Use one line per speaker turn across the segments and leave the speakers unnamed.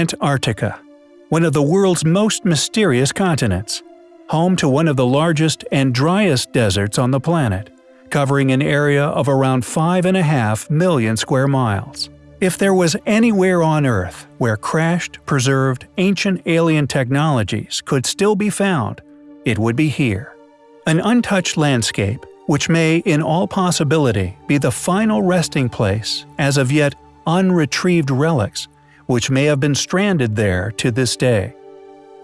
Antarctica, one of the world's most mysterious continents, home to one of the largest and driest deserts on the planet, covering an area of around 5.5 million square miles. If there was anywhere on Earth where crashed, preserved, ancient alien technologies could still be found, it would be here. An untouched landscape, which may in all possibility be the final resting place as of yet unretrieved relics which may have been stranded there to this day.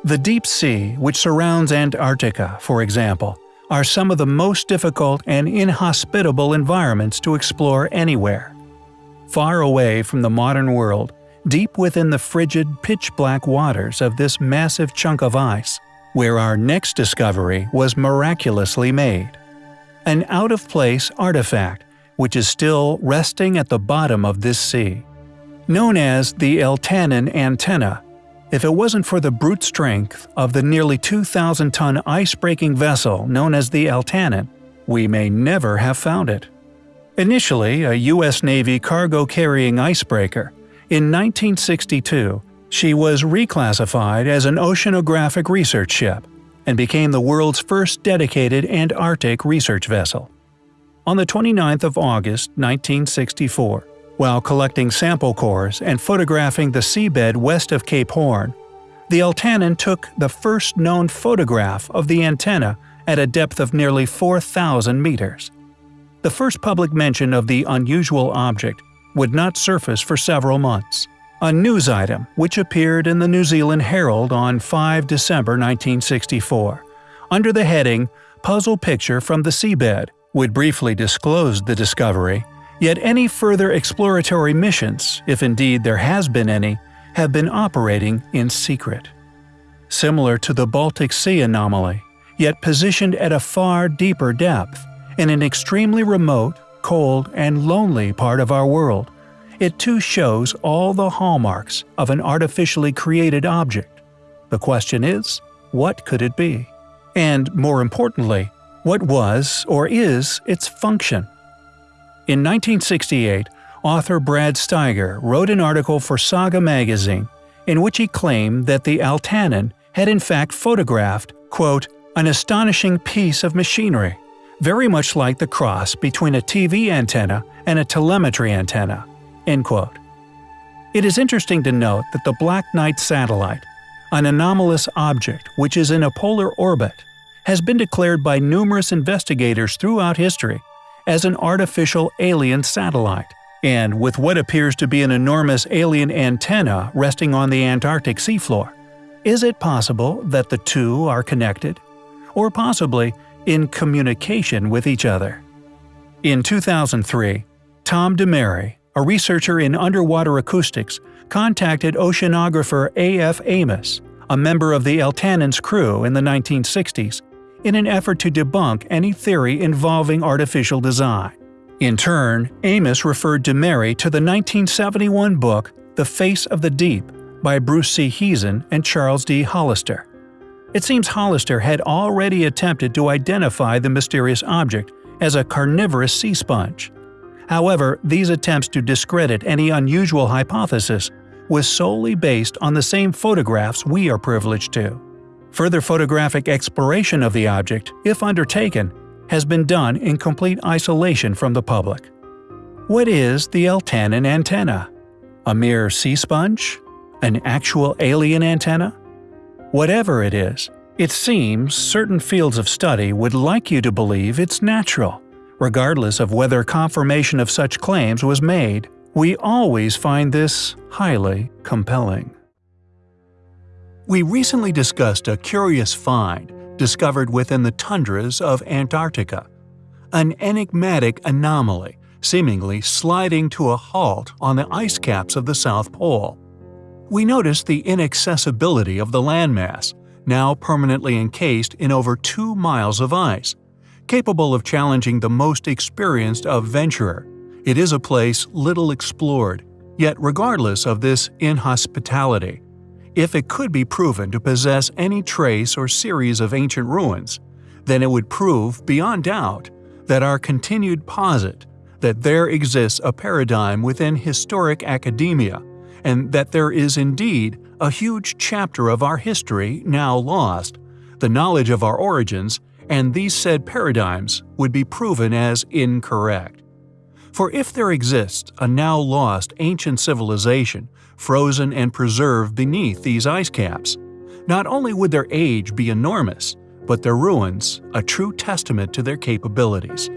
The deep sea, which surrounds Antarctica, for example, are some of the most difficult and inhospitable environments to explore anywhere. Far away from the modern world, deep within the frigid, pitch-black waters of this massive chunk of ice, where our next discovery was miraculously made. An out-of-place artifact which is still resting at the bottom of this sea known as the Eltanin antenna. If it wasn't for the brute strength of the nearly 2,000-ton ice-breaking vessel known as the Eltanin, we may never have found it. Initially a U.S. Navy cargo-carrying icebreaker, in 1962 she was reclassified as an oceanographic research ship and became the world's first dedicated Antarctic research vessel. On the 29th of August 1964, while collecting sample cores and photographing the seabed west of Cape Horn, the Eltanin took the first known photograph of the antenna at a depth of nearly 4,000 meters. The first public mention of the unusual object would not surface for several months. A news item which appeared in the New Zealand Herald on 5 December 1964, under the heading Puzzle Picture from the Seabed, would briefly disclose the discovery Yet any further exploratory missions, if indeed there has been any, have been operating in secret. Similar to the Baltic Sea anomaly, yet positioned at a far deeper depth, in an extremely remote, cold, and lonely part of our world, it too shows all the hallmarks of an artificially created object. The question is, what could it be? And more importantly, what was or is its function? In 1968, author Brad Steiger wrote an article for Saga magazine in which he claimed that the Eltanin had in fact photographed, quote, an astonishing piece of machinery, very much like the cross between a TV antenna and a telemetry antenna, end quote. It is interesting to note that the Black Knight satellite, an anomalous object which is in a polar orbit, has been declared by numerous investigators throughout history as an artificial alien satellite. And with what appears to be an enormous alien antenna resting on the Antarctic seafloor, is it possible that the two are connected? Or possibly in communication with each other? In 2003, Tom DeMary, a researcher in underwater acoustics, contacted oceanographer A.F. Amos, a member of the Eltanin's crew in the 1960s, in an effort to debunk any theory involving artificial design. In turn, Amos referred DeMary to the 1971 book The Face of the Deep by Bruce C. Heezen and Charles D. Hollister. It seems Hollister had already attempted to identify the mysterious object as a carnivorous sea sponge. However, these attempts to discredit any unusual hypothesis was solely based on the same photographs we are privileged to. Further photographic exploration of the object, if undertaken, has been done in complete isolation from the public. What is the Eltanin antenna? A mere sea sponge? An actual alien antenna? Whatever it is, it seems certain fields of study would like you to believe it's natural. Regardless of whether confirmation of such claims was made, we always find this highly compelling. We recently discussed a curious find discovered within the tundras of Antarctica. An enigmatic anomaly seemingly sliding to a halt on the ice caps of the South Pole. We noticed the inaccessibility of the landmass, now permanently encased in over 2 miles of ice. Capable of challenging the most experienced of venturer, it is a place little explored, yet regardless of this inhospitality, if it could be proven to possess any trace or series of ancient ruins, then it would prove beyond doubt that our continued posit that there exists a paradigm within historic academia and that there is indeed a huge chapter of our history now lost, the knowledge of our origins, and these said paradigms would be proven as incorrect. For if there exists a now lost ancient civilization frozen and preserved beneath these ice caps, not only would their age be enormous, but their ruins a true testament to their capabilities.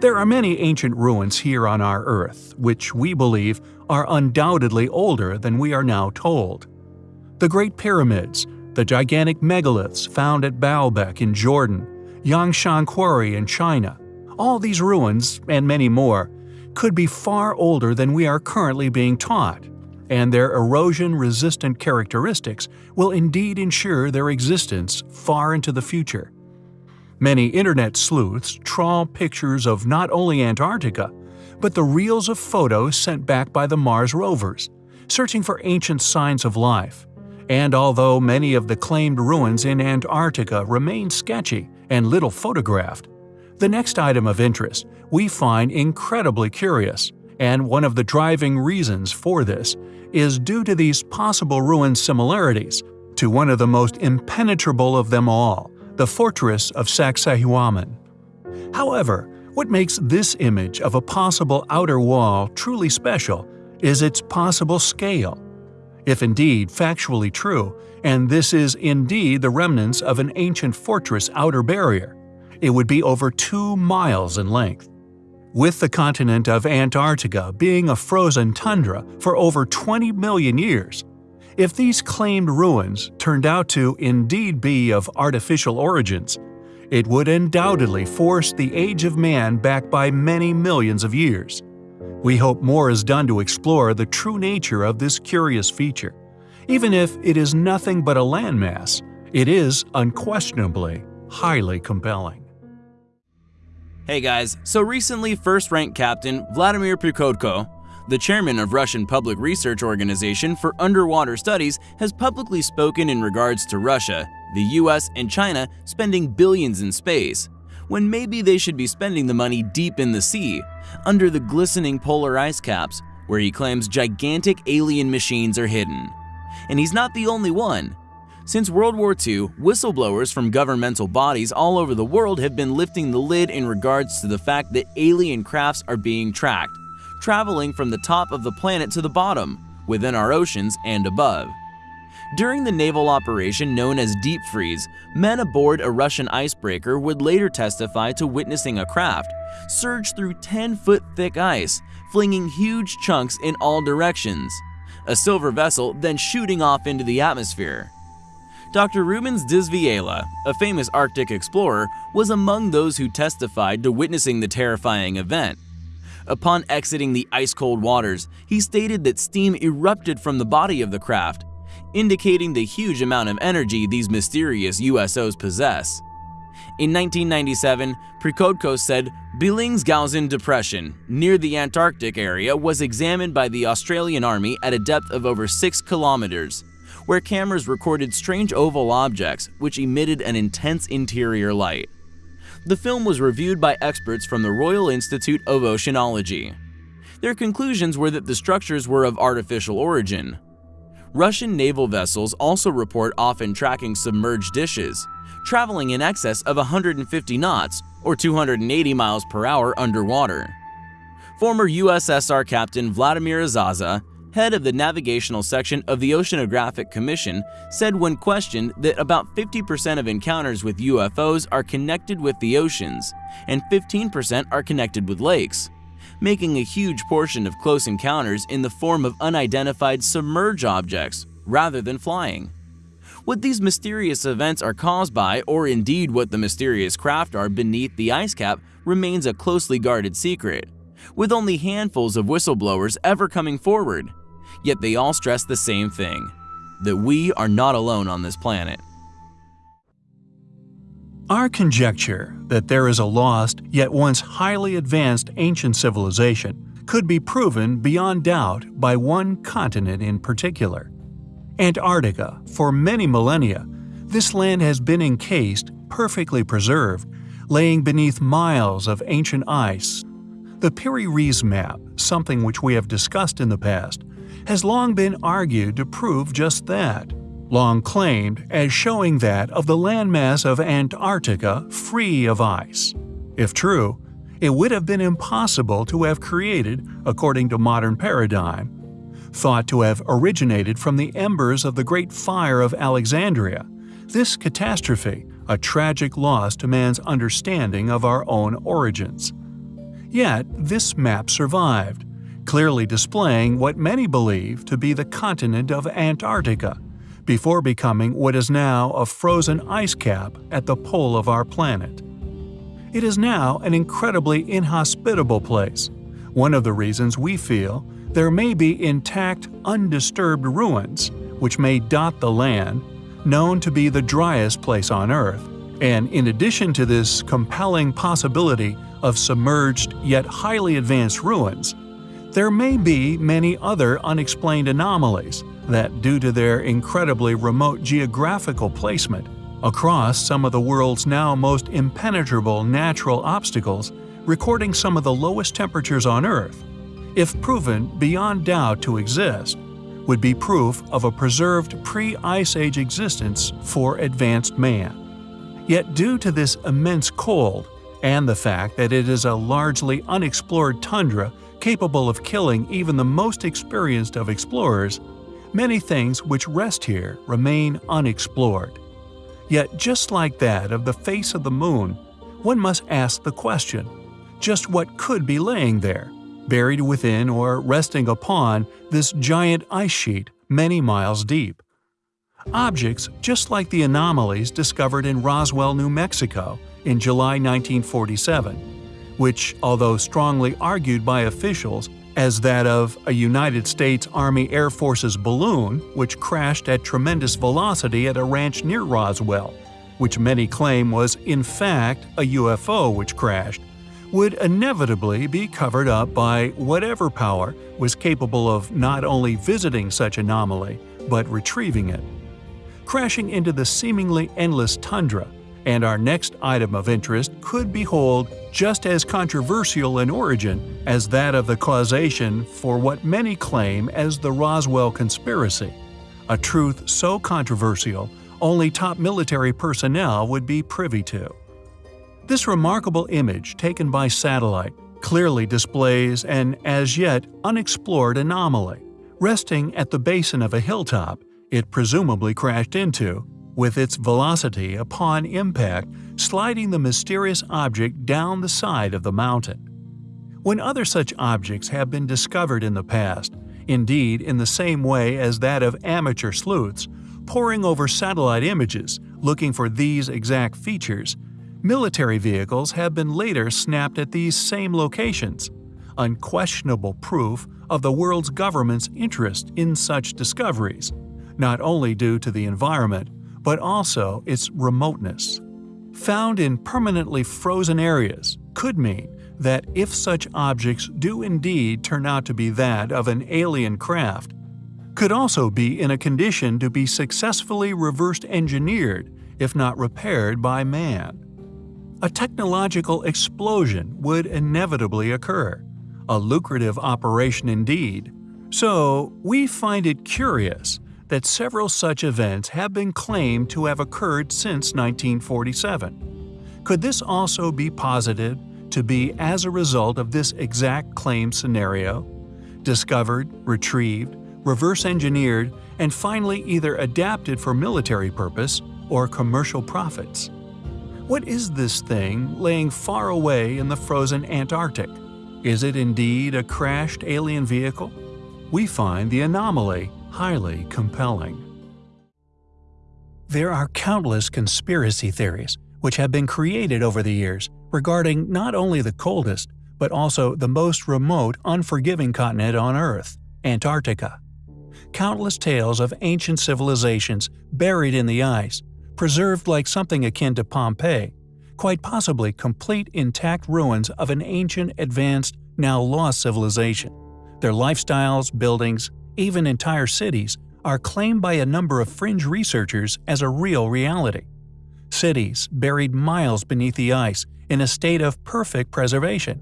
There are many ancient ruins here on our Earth, which we believe are undoubtedly older than we are now told. The Great Pyramids, the gigantic megaliths found at Baalbek in Jordan, Yangshan Quarry in China, all these ruins, and many more, could be far older than we are currently being taught, and their erosion-resistant characteristics will indeed ensure their existence far into the future. Many internet sleuths trawl pictures of not only Antarctica, but the reels of photos sent back by the Mars rovers, searching for ancient signs of life. And although many of the claimed ruins in Antarctica remain sketchy and little photographed, the next item of interest we find incredibly curious, and one of the driving reasons for this is due to these possible ruin similarities to one of the most impenetrable of them all, the fortress of Sacsayhuaman. However, what makes this image of a possible outer wall truly special is its possible scale. If indeed factually true, and this is indeed the remnants of an ancient fortress outer barrier, it would be over 2 miles in length. With the continent of Antarctica being a frozen tundra for over 20 million years, if these claimed ruins turned out to indeed be of artificial origins, it would undoubtedly force the age of man back by many millions of years. We hope more is done to explore the true nature of this curious feature. Even if it is nothing but a landmass, it is unquestionably highly compelling.
Hey guys, so recently first rank captain Vladimir Prikodko, the chairman of Russian Public Research Organization for Underwater Studies, has publicly spoken in regards to Russia, the US, and China spending billions in space, when maybe they should be spending the money deep in the sea, under the glistening polar ice caps, where he claims gigantic alien machines are hidden. And he's not the only one. Since World War II, whistleblowers from governmental bodies all over the world have been lifting the lid in regards to the fact that alien crafts are being tracked, traveling from the top of the planet to the bottom, within our oceans and above. During the naval operation known as Deep Freeze, men aboard a Russian icebreaker would later testify to witnessing a craft surge through 10-foot thick ice, flinging huge chunks in all directions. A silver vessel then shooting off into the atmosphere. Dr. Rubens Villela, a famous Arctic explorer, was among those who testified to witnessing the terrifying event. Upon exiting the ice-cold waters, he stated that steam erupted from the body of the craft, indicating the huge amount of energy these mysterious USOs possess. In 1997, Prikodko said Bellingshausen Depression, near the Antarctic area, was examined by the Australian Army at a depth of over 6 kilometers where cameras recorded strange oval objects which emitted an intense interior light. The film was reviewed by experts from the Royal Institute of Oceanology. Their conclusions were that the structures were of artificial origin. Russian naval vessels also report often tracking submerged dishes, traveling in excess of 150 knots or 280 miles per hour underwater. Former USSR Captain Vladimir Azhazha head of the navigational section of the Oceanographic Commission, said when questioned that about 50% of encounters with UFOs are connected with the oceans, and 15% are connected with lakes, making a huge portion of close encounters in the form of unidentified submerged objects rather than flying. What these mysterious events are caused by, or indeed what the mysterious craft are beneath the ice cap, remains a closely guarded secret with only handfuls of whistleblowers ever coming forward. Yet they all stress the same thing that we are not alone on this planet.
Our conjecture that there is a lost, yet once highly advanced ancient civilization could be proven beyond doubt by one continent in particular. Antarctica, for many millennia, this land has been encased, perfectly preserved, laying beneath miles of ancient ice the Piri Reis map, something which we have discussed in the past, has long been argued to prove just that, long claimed as showing that of the landmass of Antarctica free of ice. If true, it would have been impossible to have created, according to modern paradigm, thought to have originated from the embers of the Great Fire of Alexandria. This catastrophe, a tragic loss to man's understanding of our own origins. Yet, this map survived, clearly displaying what many believe to be the continent of Antarctica, before becoming what is now a frozen ice cap at the pole of our planet. It is now an incredibly inhospitable place, one of the reasons we feel there may be intact, undisturbed ruins, which may dot the land, known to be the driest place on Earth, and in addition to this compelling possibility of submerged yet highly advanced ruins, there may be many other unexplained anomalies that, due to their incredibly remote geographical placement across some of the world's now most impenetrable natural obstacles, recording some of the lowest temperatures on Earth, if proven beyond doubt to exist, would be proof of a preserved pre-Ice Age existence for advanced man. Yet due to this immense cold, and the fact that it is a largely unexplored tundra capable of killing even the most experienced of explorers, many things which rest here remain unexplored. Yet just like that of the face of the moon, one must ask the question, just what could be laying there, buried within or resting upon this giant ice sheet many miles deep? Objects just like the anomalies discovered in Roswell, New Mexico in July 1947, which, although strongly argued by officials as that of a United States Army Air Force's balloon which crashed at tremendous velocity at a ranch near Roswell, which many claim was in fact a UFO which crashed, would inevitably be covered up by whatever power was capable of not only visiting such anomaly, but retrieving it. Crashing into the seemingly endless tundra, and our next item of interest could behold just as controversial in origin as that of the causation for what many claim as the Roswell conspiracy, a truth so controversial only top military personnel would be privy to. This remarkable image taken by satellite clearly displays an as yet unexplored anomaly. Resting at the basin of a hilltop, it presumably crashed into, with its velocity upon impact sliding the mysterious object down the side of the mountain. When other such objects have been discovered in the past, indeed in the same way as that of amateur sleuths, poring over satellite images looking for these exact features, Military vehicles have been later snapped at these same locations, unquestionable proof of the world's government's interest in such discoveries, not only due to the environment, but also its remoteness. Found in permanently frozen areas could mean that if such objects do indeed turn out to be that of an alien craft, could also be in a condition to be successfully reversed engineered if not repaired by man a technological explosion would inevitably occur, a lucrative operation indeed. So, we find it curious that several such events have been claimed to have occurred since 1947. Could this also be posited to be as a result of this exact claim scenario? Discovered, retrieved, reverse engineered, and finally either adapted for military purpose or commercial profits. What is this thing laying far away in the frozen Antarctic? Is it indeed a crashed alien vehicle? We find the anomaly highly compelling. There are countless conspiracy theories which have been created over the years regarding not only the coldest, but also the most remote, unforgiving continent on Earth, Antarctica. Countless tales of ancient civilizations buried in the ice, preserved like something akin to Pompeii, quite possibly complete intact ruins of an ancient, advanced, now lost civilization. Their lifestyles, buildings, even entire cities are claimed by a number of fringe researchers as a real reality. Cities buried miles beneath the ice in a state of perfect preservation.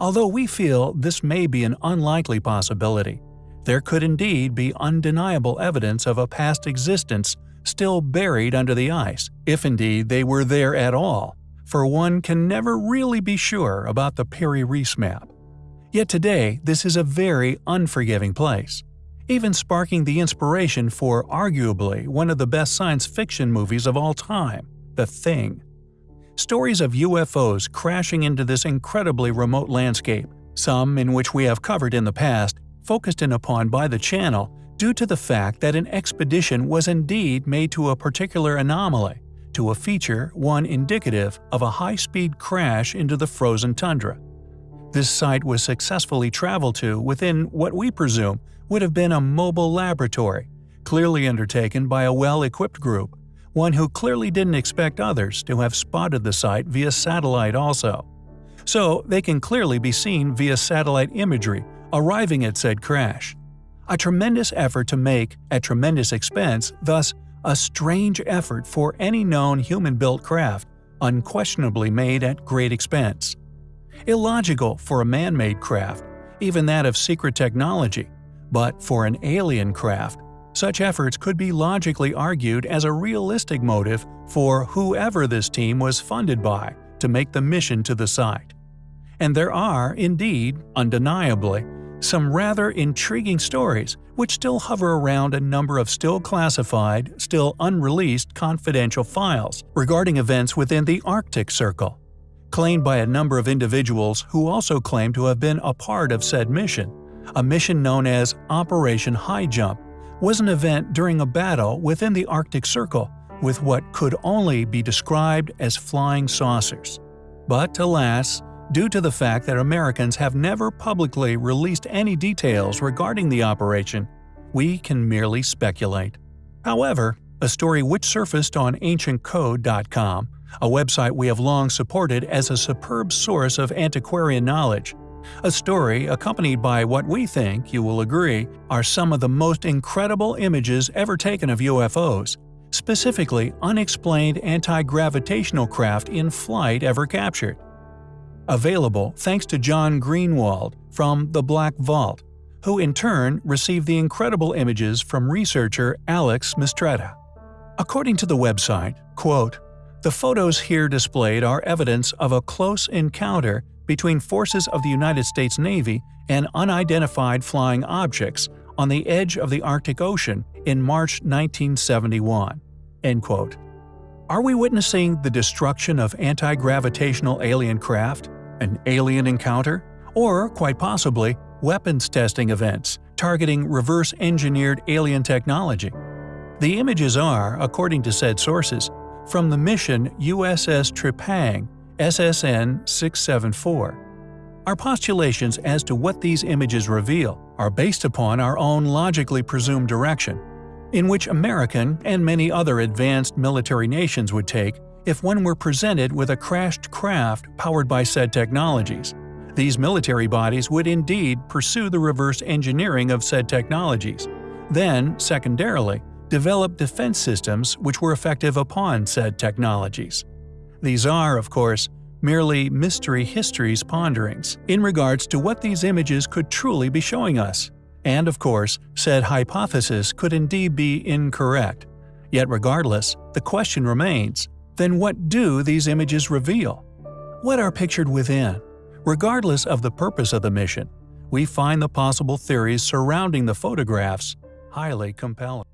Although we feel this may be an unlikely possibility, There could indeed be undeniable evidence of a past existence still buried under the ice, if indeed they were there at all, for one can never really be sure about the Piri Reis map. Yet today, this is a very unforgiving place, even sparking the inspiration for arguably one of the best science fiction movies of all time, The Thing. Stories of UFOs crashing into this incredibly remote landscape, some in which we have covered in the past, focused in upon by the channel due to the fact that an expedition was indeed made to a particular anomaly, to a feature one indicative of a high-speed crash into the frozen tundra. This site was successfully traveled to within what we presume would have been a mobile laboratory, clearly undertaken by a well-equipped group, one who clearly didn't expect others to have spotted the site via satellite also. So they can clearly be seen via satellite imagery arriving at said crash. A tremendous effort to make at tremendous expense, thus a strange effort for any known human-built craft, unquestionably made at great expense. Illogical for a man-made craft, even that of secret technology, but for an alien craft, such efforts could be logically argued as a realistic motive for whoever this team was funded by to make the mission to the site. And there are, indeed, undeniably, some rather intriguing stories which still hover around a number of still classified, still unreleased confidential files regarding events within the Arctic Circle, claimed by a number of individuals who also claim to have been a part of said mission. A mission known as Operation High Jump was an event during a battle within the Arctic Circle with what could only be described as flying saucers. But alas, due to the fact that Americans have never publicly released any details regarding the operation, we can merely speculate. However, a story which surfaced on AncientCode.com, a website we have long supported as a superb source of antiquarian knowledge, a story accompanied by what we think, you will agree, are some of the most incredible images ever taken of UFOs, specifically unexplained anti-gravitational craft in flight ever captured. Available thanks to John Greenewald from The Black Vault, who in turn received the incredible images from researcher Alex Mistretta. According to the website, quote, the photos here displayed are evidence of a close encounter between forces of the United States Navy and unidentified flying objects on the edge of the Arctic Ocean in March 1971. End quote. Are we witnessing the destruction of anti-gravitational alien craft, an alien encounter, or, quite possibly, weapons testing events targeting reverse-engineered alien technology? The images are, according to said sources, from the mission USS Trepang SSN 674. Our postulations as to what these images reveal are based upon our own logically presumed direction, in which American and many other advanced military nations would take if one were presented with a crashed craft powered by said technologies. These military bodies would indeed pursue the reverse engineering of said technologies, then, secondarily, develop defense systems which were effective upon said technologies. These are, of course, merely mystery history's ponderings in regards to what these images could truly be showing us. And of course, said hypothesis could indeed be incorrect. Yet regardless, the question remains, then what do these images reveal? What are pictured within? Regardless of the purpose of the mission, we find the possible theories surrounding the photographs highly compelling.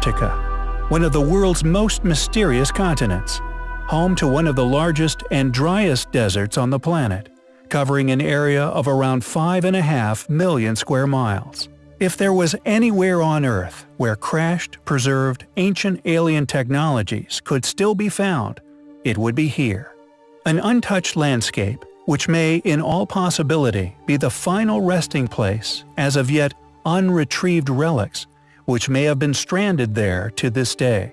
Antarctica, one of the world's most mysterious continents, home to one of the largest and driest deserts on the planet, covering an area of around 5.5 million square miles. If there was anywhere on Earth where crashed, preserved, ancient alien technologies could still be found, it would be here. An untouched landscape, which may in all possibility be the final resting place as of yet unretrieved relics, which may have been stranded there to this day.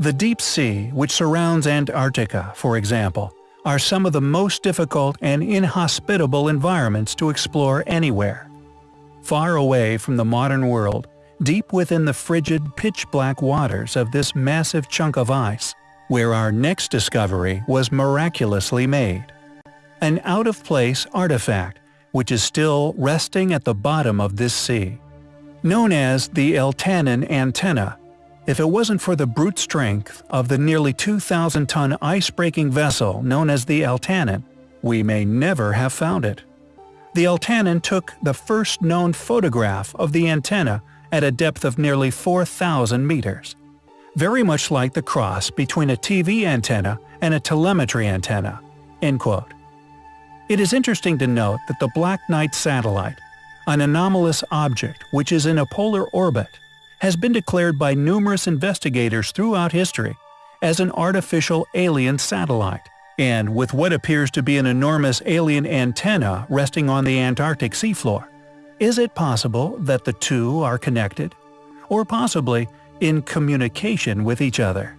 The deep sea, which surrounds Antarctica, for example, are some of the most difficult and inhospitable environments to explore anywhere. Far away from the modern world, deep within the frigid, pitch-black waters of this massive chunk of ice, where our next discovery was miraculously made. An out-of-place artifact which is still resting at the bottom of this sea. Known as the Eltanin antenna, if it wasn't for the brute strength of the nearly 2,000-ton ice-breaking vessel known as the Eltanin, we may never have found it. The Eltanin took the first known photograph of the antenna at a depth of nearly 4,000 meters, very much like the cross between a TV antenna and a telemetry antenna." End quote. It is interesting to note that the Black Knight satellite, an anomalous object which is in a polar orbit, has been declared by numerous investigators throughout history as an artificial alien satellite. And with what appears to be an enormous alien antenna resting on the Antarctic seafloor, is it possible that the two are connected? Or possibly in communication with each other?